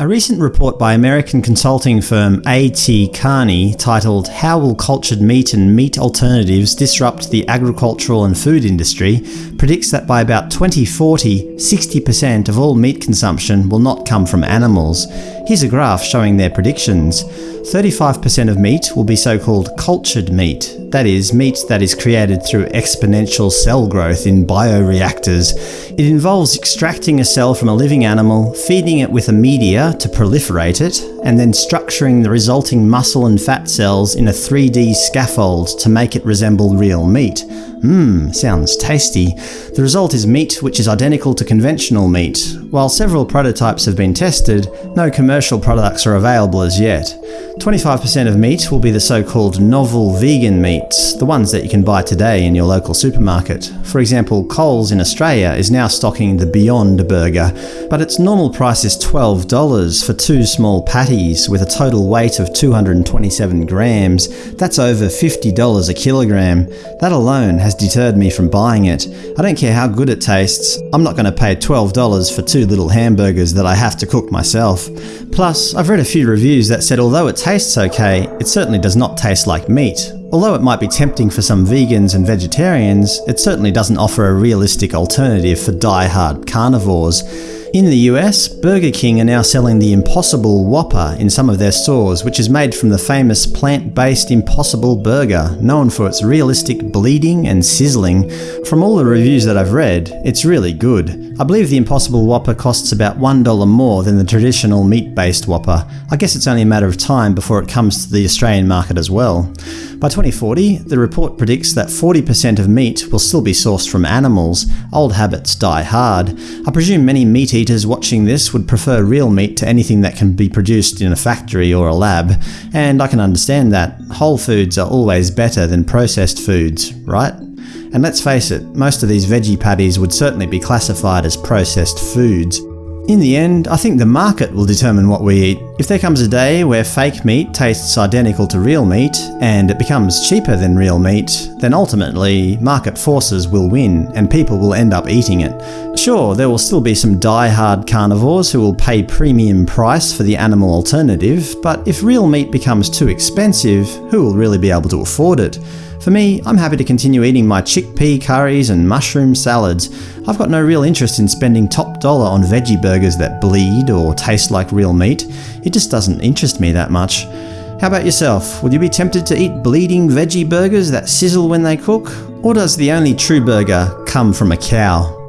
A recent report by American consulting firm A.T. Kearney titled How Will Cultured Meat and Meat Alternatives Disrupt the Agricultural and Food Industry predicts that by about 2040, 60% of all meat consumption will not come from animals. Here's a graph showing their predictions. 35% of meat will be so-called cultured meat, that is, meat that is created through exponential cell growth in bioreactors. It involves extracting a cell from a living animal, feeding it with a media to proliferate it, and then structuring the resulting muscle and fat cells in a 3D scaffold to make it resemble real meat. Mmm, sounds tasty. The result is meat which is identical to conventional meat. While several prototypes have been tested, no commercial products are available as yet. 25% of meat will be the so-called novel vegan meats, the ones that you can buy today in your local supermarket. For example, Coles in Australia is now stocking the Beyond Burger, but its normal price is $12 for two small patties with a total weight of 227 grams. That's over $50 a kilogram. That alone has deterred me from buying it. I don't care how good it tastes, I'm not going to pay $12 for two little hamburgers that I have to cook myself. Plus, I've read a few reviews that said although it tastes okay, it certainly does not taste like meat. Although it might be tempting for some vegans and vegetarians, it certainly doesn't offer a realistic alternative for die-hard carnivores. In the US, Burger King are now selling the Impossible Whopper in some of their stores, which is made from the famous plant-based Impossible Burger, known for its realistic bleeding and sizzling. From all the reviews that I've read, it's really good. I believe the Impossible Whopper costs about $1 more than the traditional meat-based Whopper. I guess it's only a matter of time before it comes to the Australian market as well. By 2040, the report predicts that 40% of meat will still be sourced from animals. Old habits die hard. I presume many meat eaters watching this would prefer real meat to anything that can be produced in a factory or a lab, and I can understand that. Whole foods are always better than processed foods, right? And let's face it, most of these veggie patties would certainly be classified as processed foods. In the end, I think the market will determine what we eat. If there comes a day where fake meat tastes identical to real meat, and it becomes cheaper than real meat, then ultimately market forces will win and people will end up eating it. Sure, there will still be some die-hard carnivores who will pay premium price for the animal alternative, but if real meat becomes too expensive, who will really be able to afford it? For me, I'm happy to continue eating my chickpea curries and mushroom salads. I've got no real interest in spending top dollar on veggie burgers that bleed or taste like real meat. It just doesn't interest me that much. How about yourself? Would you be tempted to eat bleeding veggie burgers that sizzle when they cook? Or does the only true burger come from a cow?